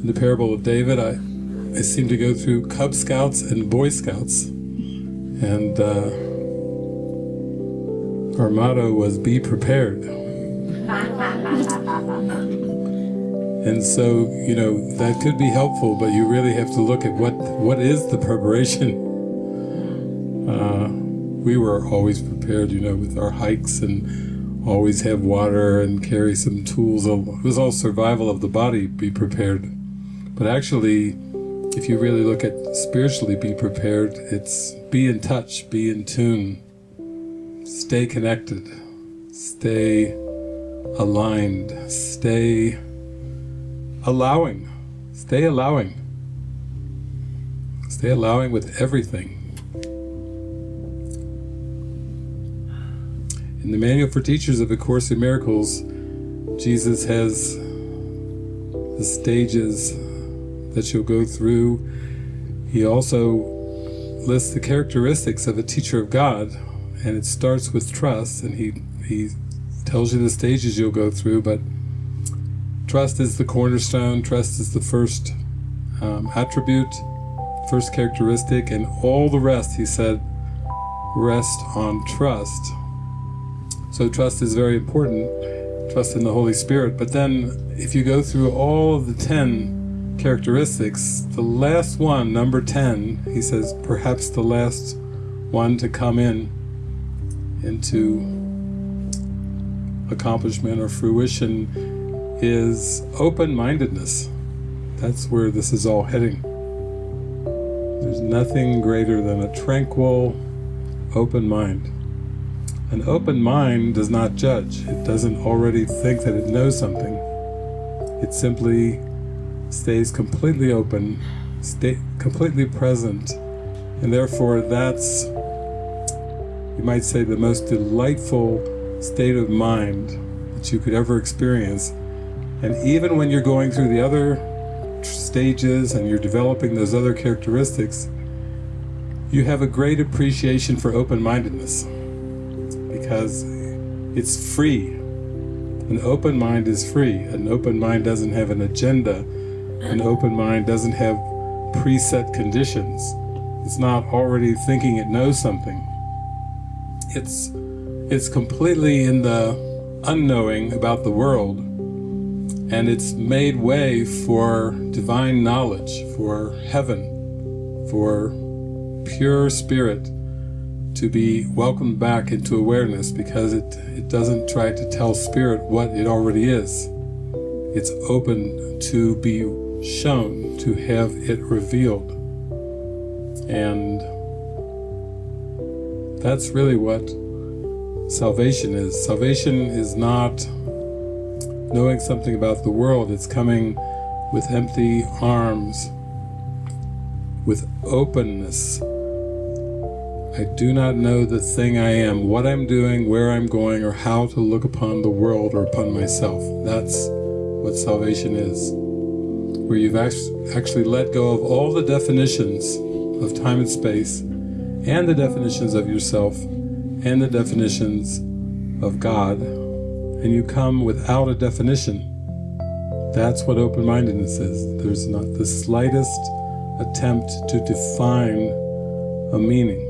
in the parable of David, I, I seem to go through Cub Scouts and Boy Scouts. And uh, our motto was be prepared. And so, you know, that could be helpful, but you really have to look at what what is the preparation. Uh, we were always prepared, you know, with our hikes and always have water and carry some tools. It was all survival of the body, be prepared. But actually, if you really look at spiritually be prepared, it's be in touch, be in tune, stay connected, stay aligned, stay allowing. Stay allowing. Stay allowing with everything. In the Manual for Teachers of A Course in Miracles, Jesus has the stages that you'll go through. He also lists the characteristics of a teacher of God, and it starts with trust, and he, he tells you the stages you'll go through, but Trust is the cornerstone, trust is the first um, attribute, first characteristic, and all the rest, he said, rest on trust. So trust is very important, trust in the Holy Spirit, but then if you go through all of the ten characteristics, the last one, number ten, he says, perhaps the last one to come in into accomplishment or fruition is open-mindedness. That's where this is all heading. There's nothing greater than a tranquil, open mind. An open mind does not judge. It doesn't already think that it knows something. It simply stays completely open, stay completely present, and therefore that's, you might say, the most delightful state of mind that you could ever experience and even when you're going through the other stages and you're developing those other characteristics, you have a great appreciation for open-mindedness because it's free. An open mind is free. An open mind doesn't have an agenda. An open mind doesn't have preset conditions. It's not already thinking it knows something. It's, it's completely in the unknowing about the world and it's made way for divine knowledge, for heaven, for pure spirit to be welcomed back into awareness because it, it doesn't try to tell spirit what it already is. It's open to be shown, to have it revealed. And that's really what salvation is. Salvation is not knowing something about the world. It's coming with empty arms, with openness. I do not know the thing I am, what I'm doing, where I'm going, or how to look upon the world or upon myself. That's what salvation is. Where you've actually let go of all the definitions of time and space, and the definitions of yourself, and the definitions of God, and you come without a definition. That's what open-mindedness is. There's not the slightest attempt to define a meaning.